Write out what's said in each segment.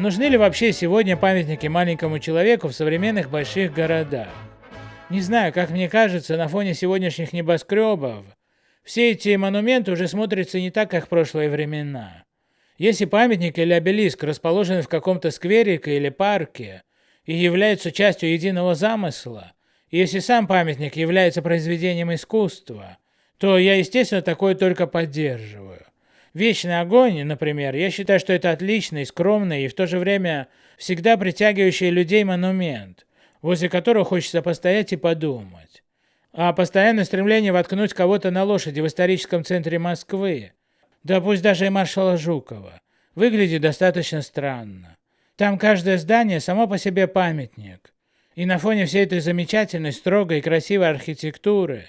А нужны ли вообще сегодня памятники маленькому человеку в современных больших городах? Не знаю, как мне кажется, на фоне сегодняшних небоскребов, все эти монументы уже смотрятся не так, как в прошлые времена. Если памятник или обелиск расположены в каком-то скверике или парке и являются частью единого замысла, и если сам памятник является произведением искусства, то я, естественно, такое только поддерживаю. Вечный огонь, например, я считаю, что это отличный, скромный и в то же время всегда притягивающий людей монумент, возле которого хочется постоять и подумать. А постоянное стремление воткнуть кого-то на лошади в историческом центре Москвы, да пусть даже и маршала Жукова, выглядит достаточно странно. Там каждое здание само по себе памятник. И на фоне всей этой замечательной, строгой и красивой архитектуры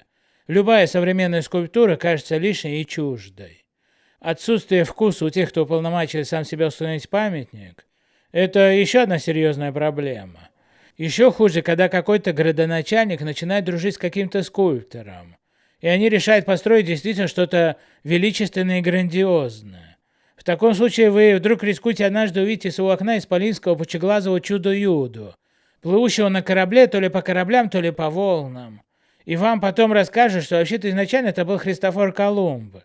любая современная скульптура кажется лишней и чуждой. Отсутствие вкуса у тех, кто уполномочил сам себя установить памятник, это еще одна серьезная проблема. Еще хуже, когда какой-то градоначальник начинает дружить с каким-то скульптором, и они решают построить действительно что-то величественное и грандиозное. В таком случае вы вдруг рискуете однажды увидеть из своего окна исполинского пучеглазого чудо-юду, плывущего на корабле то ли по кораблям, то ли по волнам. И вам потом расскажут, что вообще-то изначально это был Христофор Колумб.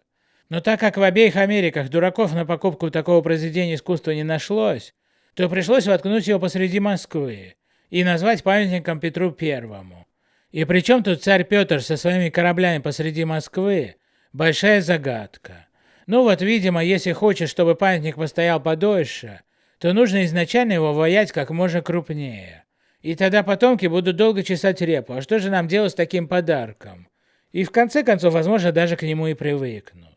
Но так как в обеих Америках дураков на покупку такого произведения искусства не нашлось, то пришлось воткнуть его посреди Москвы и назвать памятником Петру Первому. И причем тут царь Петр со своими кораблями посреди Москвы – большая загадка. Ну вот, видимо, если хочешь, чтобы памятник постоял подольше, то нужно изначально его воять как можно крупнее. И тогда потомки будут долго чесать репу, а что же нам делать с таким подарком? И в конце концов, возможно, даже к нему и привыкнут.